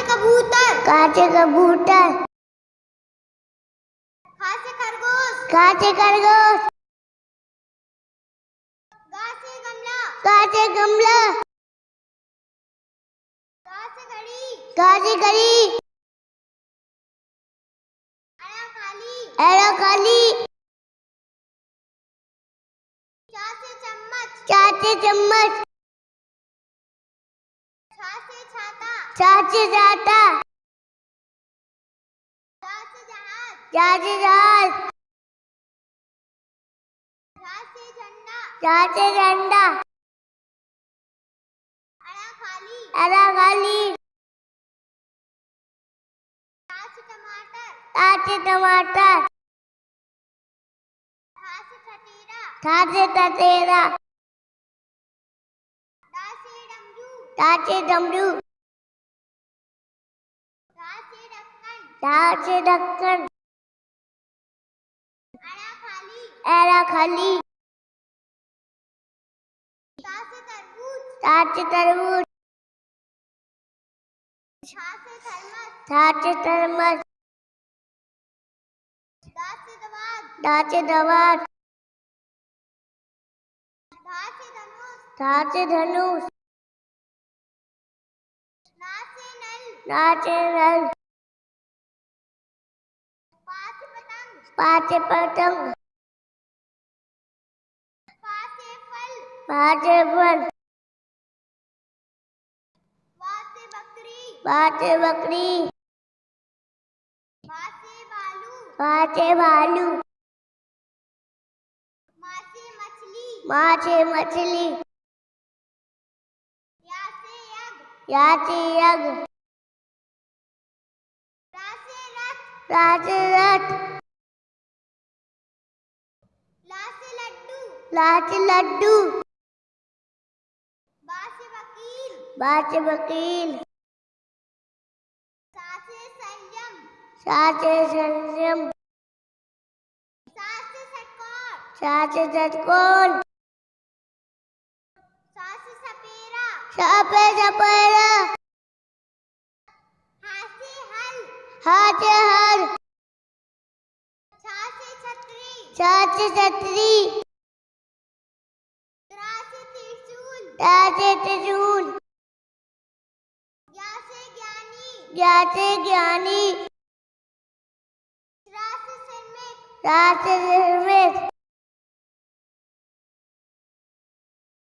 से कबूतर। काचे कबूतर। खा से खरगोश। काचे खरगोश। गा से गमला। काचे गमला। गा से घड़ी। काचे घड़ी। अड़ा खाली। एड़ा खाली। चा से चम्मच। चाचे चम्मच। छा से छाता। चाचे जहाज़। चाचे जहाज़। से झंडा। चाचे झंडा। अड़ा खाली। टा टमाटर। चाचे टमाटर। डमरू। चाचे डमरू ढा से ढक्कन अड़ा खाली ता से तरबूज। से थर्मस से चाचे दवार धा धनुष चाचे धनुष ना से पतंग। पाचे पतंग। पाचे फल। पाचे बकरी। बालू पाचे भालू। मा मछली। याचे यज्ञ। लाचे लड्डू। बा से वकील। बाचे वकील। सा से संयम। साचे संयम। सा से षटकोर साचे षटकोण सा सपेरा। सापे सपेरा। साचे छतरी त्रिशूल ज्ञाते ज्ञानी त्रा से सिरमेत राचे निर्मित